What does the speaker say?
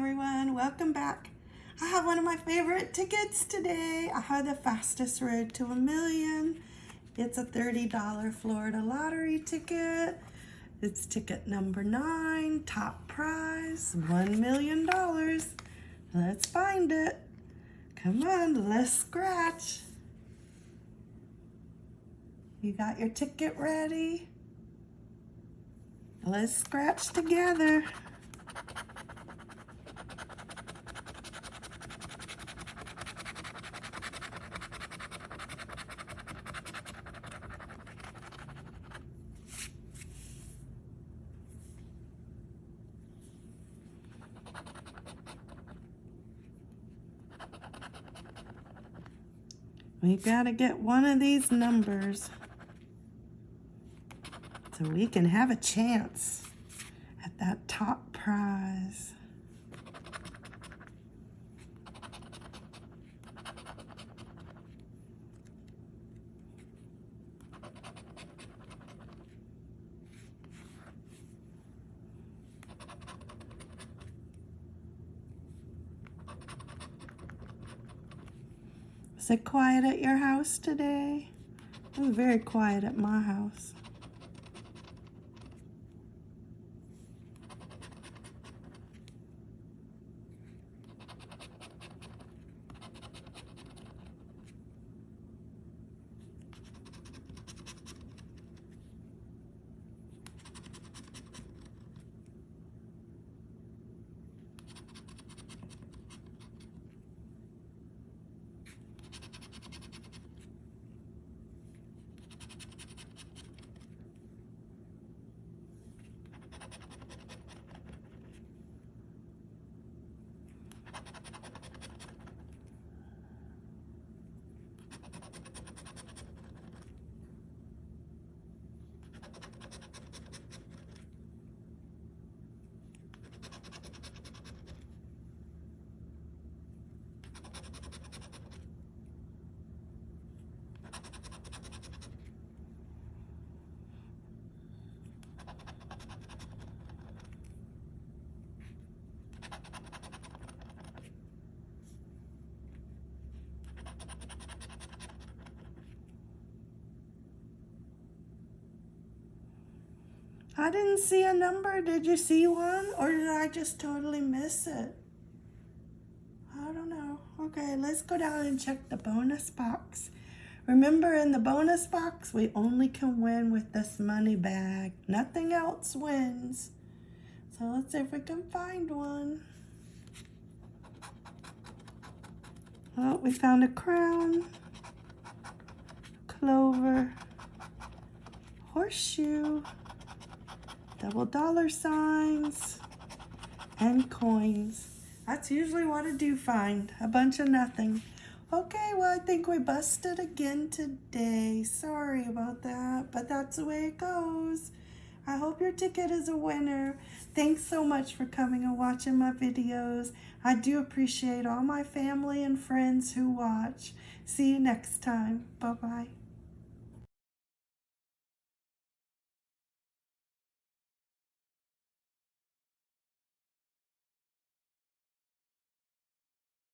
welcome back. I have one of my favorite tickets today. I have the fastest road to a million. It's a $30 Florida lottery ticket. It's ticket number nine, top prize, $1 million. Let's find it. Come on, let's scratch. You got your ticket ready? Let's scratch together. We gotta get one of these numbers so we can have a chance at that top prize. Is it quiet at your house today? It was very quiet at my house. I didn't see a number. Did you see one? Or did I just totally miss it? I don't know. Okay, let's go down and check the bonus box. Remember in the bonus box, we only can win with this money bag. Nothing else wins. So let's see if we can find one. Oh, we found a crown, clover, horseshoe, double dollar signs, and coins. That's usually what I do find, a bunch of nothing. Okay, well, I think we busted again today. Sorry about that, but that's the way it goes. I hope your ticket is a winner. Thanks so much for coming and watching my videos. I do appreciate all my family and friends who watch. See you next time. Bye-bye.